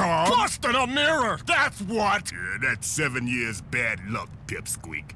mirror? A mirror! That's what! Yeah, that's seven years bad luck, pipsqueak.